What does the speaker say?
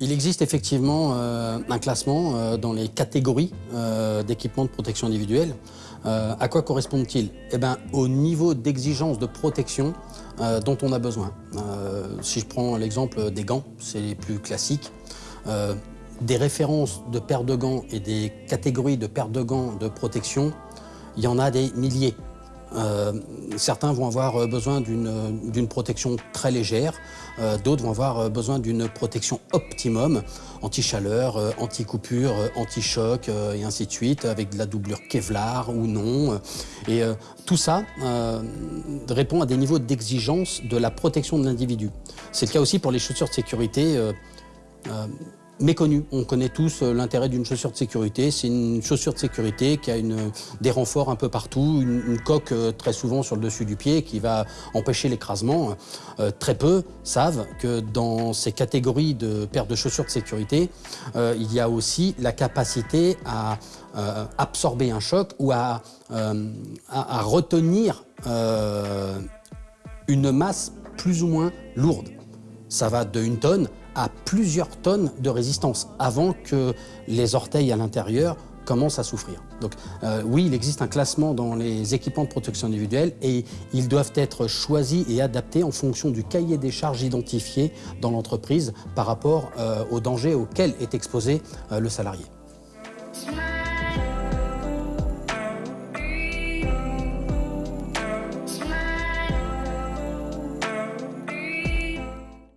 Il existe effectivement euh, un classement euh, dans les catégories euh, d'équipements de protection individuelle. à quoi correspondent-ils? Eh ben, au niveau d'exigence de protection dont on a besoin. si je prends l'exemple des gants, c'est les plus classiques. des références de paires de gants et des catégories de paires de gants de protection, il y en a des milliers. Euh, certains vont avoir euh, besoin d'une protection très légère, euh, d'autres vont avoir besoin d'une protection optimum, anti-chaleur, anti-coupure, anti-choc et ainsi de suite, avec de la doublure Kevlar ou non. Et tout ça répond à des niveaux d'exigence de la protection de l'individu. C'est le cas aussi pour les chaussures de sécurité méconnu. On connaît tous euh, l'intérêt d'une chaussure de sécurité. C'est une chaussure de sécurité qui a une, des renforts un peu partout, une, coque euh, très souvent sur le dessus du pied qui va empêcher l'écrasement. Euh, très peu savent que dans ces catégories de paires de chaussures de sécurité, il y a aussi la capacité à absorber un choc ou à retenir une masse plus ou moins lourde. Ça va de une tonne à plusieurs tonnes de résistance avant que les orteils à l'intérieur commencent à souffrir. Donc euh, oui, il existe un classement dans les équipements de protection individuelle et ils doivent être choisis et adaptés en fonction du cahier des charges identifié dans l'entreprise par rapport euh, aux dangers auxquels est exposé euh, le salarié.